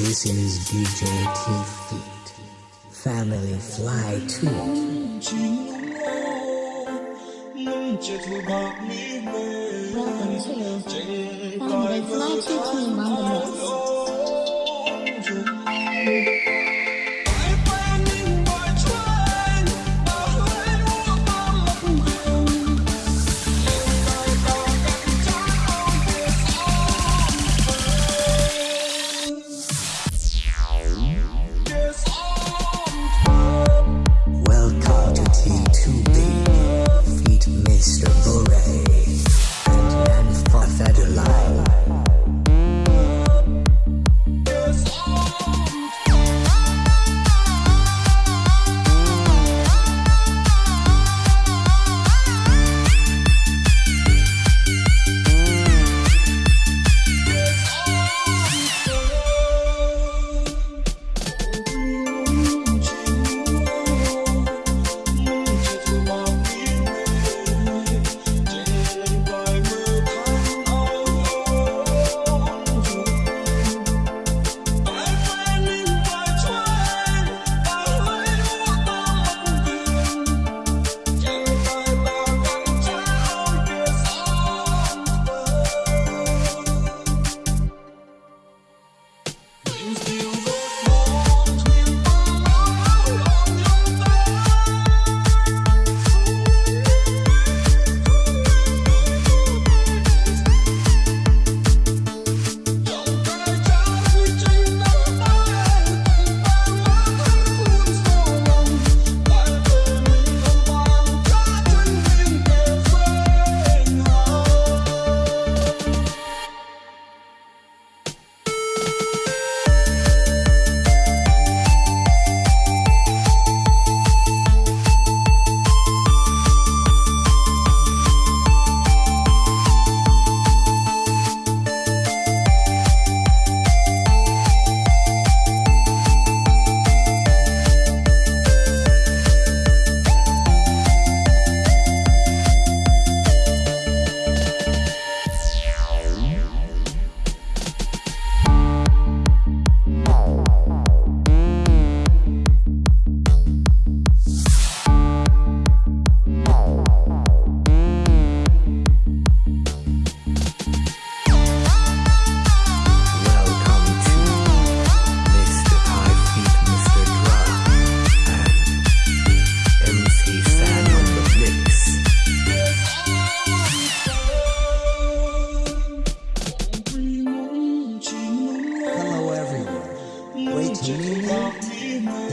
This is DJ T-Feet. Family Fly Tune. Family Fly team on the mix.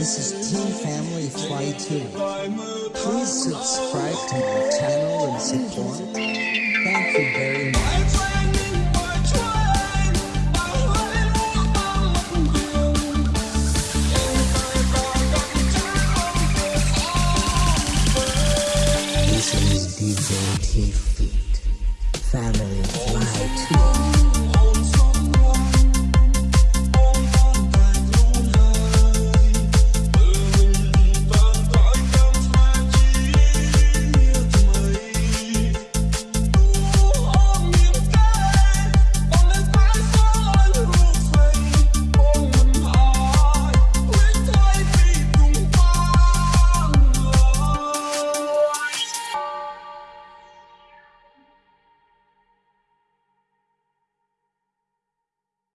This is Team Family Fly 2. Please subscribe to my channel and support. Thank you very much. This is DJ T-Feet. Family.